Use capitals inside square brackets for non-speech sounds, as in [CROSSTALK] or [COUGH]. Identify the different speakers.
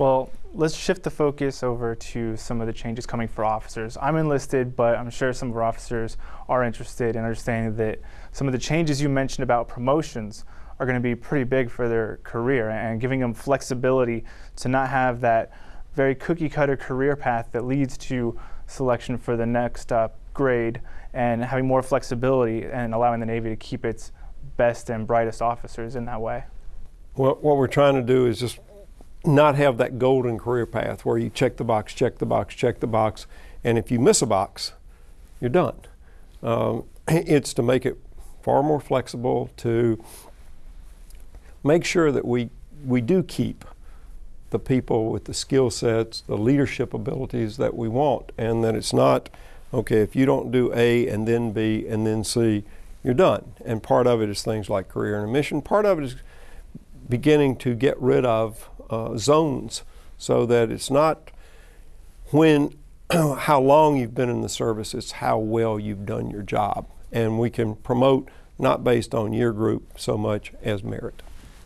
Speaker 1: Well, let's shift the focus over to some of the changes coming for officers. I'm enlisted, but I'm sure some of our officers are interested in understanding that some of the changes you mentioned about promotions are going to be pretty big for their career and giving them flexibility to not have that very cookie cutter career path that leads to selection for the next uh, grade and having more flexibility and allowing the Navy to keep its best and brightest officers in that way.
Speaker 2: Well, what we're trying to do is just not have that golden career path where you check the box, check the box, check the box, and if you miss a box, you're done. Um, [CLEARS THROAT] it's to make it far more flexible, to make sure that we, we do keep the people with the skill sets, the leadership abilities that we want, and that it's not, okay, if you don't do A and then B and then C, you're done. And part of it is things like career intermission. Part of it is beginning to get rid of uh, zones so that it's not when [CLEARS THROAT] how long you've been in the service, it's how well you've done your job. And we can promote not based on year group so much as merit.